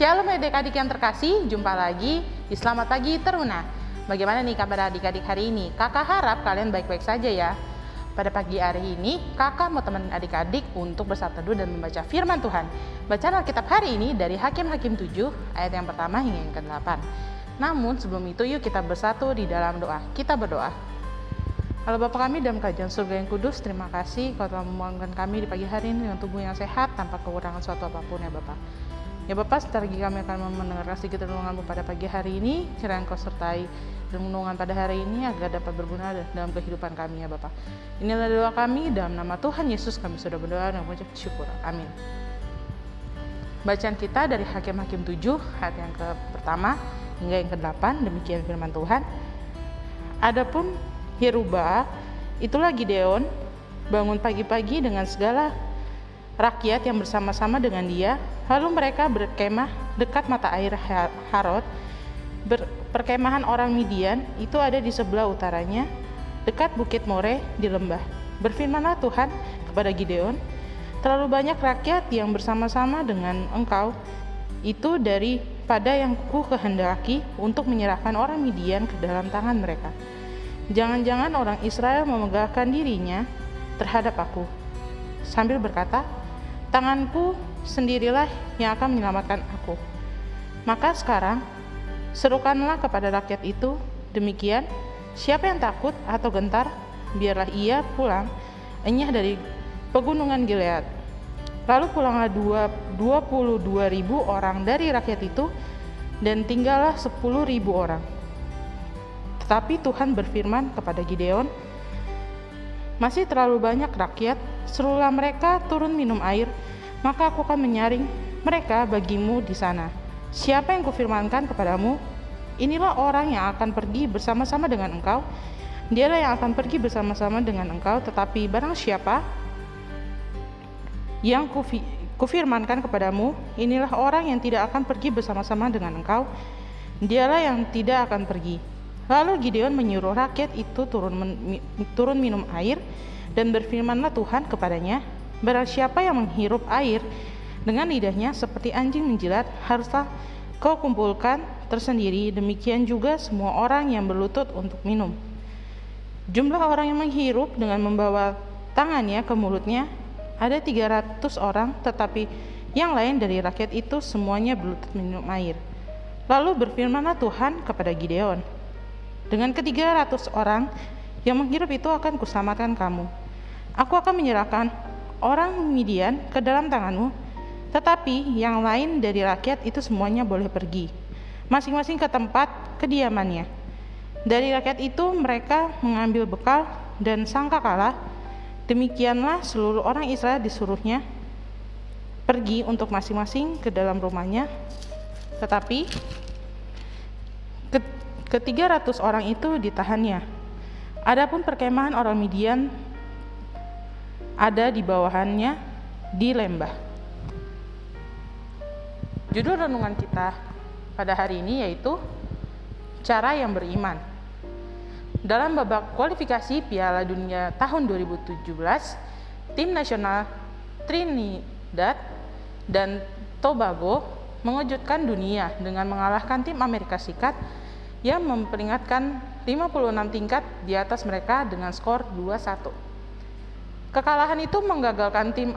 Shalom adik-adik yang terkasih, jumpa lagi di Selamat Pagi Teruna. Bagaimana nih kabar adik-adik hari ini? Kakak harap kalian baik-baik saja ya. Pada pagi hari ini, kakak mau teman adik-adik untuk bersatu teduh dan membaca firman Tuhan. Bacaan Alkitab hari ini dari Hakim-Hakim 7, ayat yang pertama hingga yang ke-8. Namun sebelum itu yuk kita bersatu di dalam doa. Kita berdoa. Halo Bapak kami dalam kajian surga yang kudus, terima kasih kau telah membangunkan kami di pagi hari ini dengan tubuh yang sehat tanpa kekurangan suatu apa pun ya Bapak. Ya Bapak, lagi kami akan mendengarkan sedikit renunganmu pada pagi hari ini. Kiranya Engkau sertai renungan pada hari ini agar dapat berguna dalam kehidupan kami ya Bapak. Inilah doa kami dalam nama Tuhan Yesus kami sudah berdoa dan mengucap syukur. Amin. Bacaan kita dari Hakim-Hakim 7 ayat yang ke pertama hingga yang ke-8 demikian firman Tuhan. Adapun Yeruba, itulah Gideon, bangun pagi-pagi dengan segala rakyat yang bersama-sama dengan dia. Lalu mereka berkemah dekat mata air Harod. Ber, perkemahan orang Midian itu ada di sebelah utaranya, dekat Bukit More di lembah. Berfirmanlah Tuhan kepada Gideon, terlalu banyak rakyat yang bersama-sama dengan engkau itu daripada yang ku kehendaki untuk menyerahkan orang Midian ke dalam tangan mereka. Jangan-jangan orang Israel memegahkan dirinya terhadap aku, sambil berkata, Tanganku sendirilah yang akan menyelamatkan aku. Maka sekarang, serukanlah kepada rakyat itu, demikian, siapa yang takut atau gentar, biarlah ia pulang, enyah dari pegunungan Gilead. Lalu pulanglah dua, 22 ribu orang dari rakyat itu, dan tinggallah 10 ribu orang tetapi Tuhan berfirman kepada Gideon, masih terlalu banyak rakyat, serulah mereka turun minum air, maka aku akan menyaring mereka bagimu di sana. Siapa yang kufirmankan kepadamu, inilah orang yang akan pergi bersama-sama dengan engkau, dialah yang akan pergi bersama-sama dengan engkau, tetapi barang siapa yang kufi, kufirmankan kepadamu, inilah orang yang tidak akan pergi bersama-sama dengan engkau, dialah yang tidak akan pergi. Lalu Gideon menyuruh rakyat itu turun, turun minum air dan berfirmanlah Tuhan kepadanya, Barang siapa yang menghirup air dengan lidahnya seperti anjing menjilat, haruslah kau kumpulkan tersendiri, demikian juga semua orang yang berlutut untuk minum. Jumlah orang yang menghirup dengan membawa tangannya ke mulutnya ada 300 orang, tetapi yang lain dari rakyat itu semuanya berlutut minum air. Lalu berfirmanlah Tuhan kepada Gideon, dengan ketiga ratus orang yang menghirup itu akan kuselamatkan kamu. Aku akan menyerahkan orang Midian ke dalam tanganmu, tetapi yang lain dari rakyat itu semuanya boleh pergi, masing-masing ke tempat kediamannya. Dari rakyat itu mereka mengambil bekal dan sangka kalah. Demikianlah seluruh orang Israel disuruhnya pergi untuk masing-masing ke dalam rumahnya. Tetapi Ketiga ratus orang itu ditahannya. Adapun perkemahan orang Midian ada di bawahannya di lembah. Judul renungan kita pada hari ini yaitu cara yang beriman. Dalam babak kualifikasi Piala Dunia tahun 2017, tim nasional Trinidad dan Tobago mengejutkan dunia dengan mengalahkan tim Amerika Serikat yang memperingatkan 56 tingkat di atas mereka dengan skor 2-1. Kekalahan itu menggagalkan tim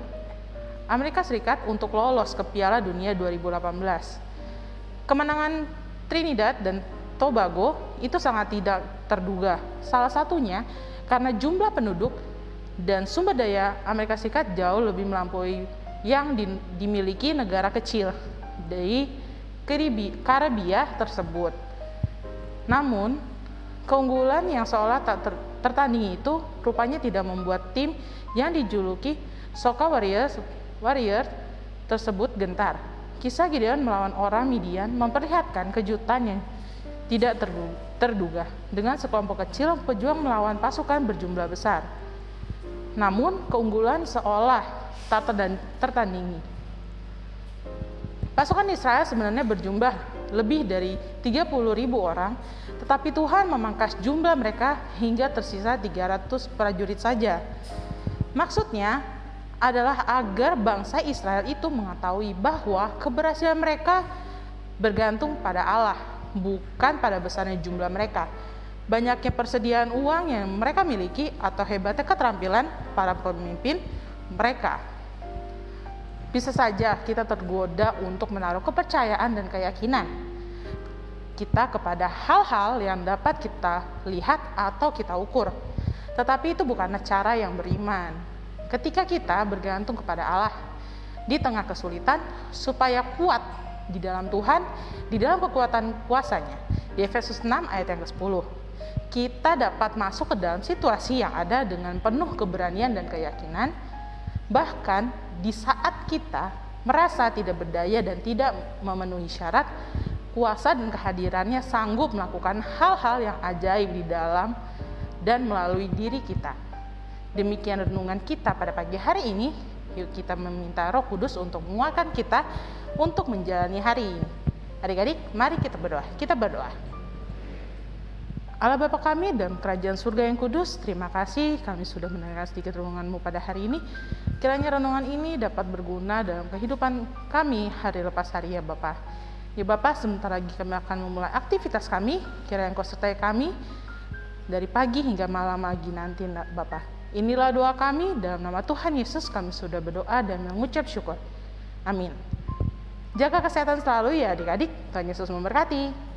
Amerika Serikat untuk lolos ke Piala Dunia 2018. Kemenangan Trinidad dan Tobago itu sangat tidak terduga. Salah satunya karena jumlah penduduk dan sumber daya Amerika Serikat jauh lebih melampaui yang dimiliki negara kecil dari Karibia tersebut. Namun, keunggulan yang seolah tak ter tertandingi itu rupanya tidak membuat tim yang dijuluki Soka Warriors, Warrior tersebut gentar. Kisah Gideon melawan orang Midian memperlihatkan kejutan yang tidak terduga dengan sekelompok kecil pejuang melawan pasukan berjumlah besar. Namun keunggulan seolah tak tertandingi. Pasukan Israel sebenarnya berjumlah lebih dari 30 ribu orang, tetapi Tuhan memangkas jumlah mereka hingga tersisa 300 prajurit saja. Maksudnya adalah agar bangsa Israel itu mengetahui bahwa keberhasilan mereka bergantung pada Allah, bukan pada besarnya jumlah mereka. Banyaknya persediaan uang yang mereka miliki atau hebatnya keterampilan para pemimpin mereka. Bisa saja kita tergoda untuk menaruh kepercayaan dan keyakinan kita kepada hal-hal yang dapat kita lihat atau kita ukur. Tetapi itu bukanlah cara yang beriman. Ketika kita bergantung kepada Allah di tengah kesulitan supaya kuat di dalam Tuhan, di dalam kekuatan kuasanya. Di Efesus 6 ayat yang ke-10. Kita dapat masuk ke dalam situasi yang ada dengan penuh keberanian dan keyakinan, bahkan di saat kita merasa tidak berdaya dan tidak memenuhi syarat, kuasa dan kehadirannya sanggup melakukan hal-hal yang ajaib di dalam dan melalui diri kita. Demikian renungan kita pada pagi hari ini. Yuk kita meminta Roh Kudus untuk menguatkan kita untuk menjalani hari ini. Adik-adik, mari kita berdoa. Kita berdoa. Allah Bapa kami dan Kerajaan Surga yang Kudus, terima kasih kami sudah mendengar sedikit renunganmu pada hari ini. Kiranya renungan ini dapat berguna dalam kehidupan kami hari lepas hari ya Bapak. Ya Bapak, sebentar lagi kami akan memulai aktivitas kami. Kiranya Engkau sertai kami dari pagi hingga malam lagi nanti Bapak. Inilah doa kami dalam nama Tuhan Yesus kami sudah berdoa dan mengucap syukur. Amin. Jaga kesehatan selalu ya adik-adik. Tuhan Yesus memberkati.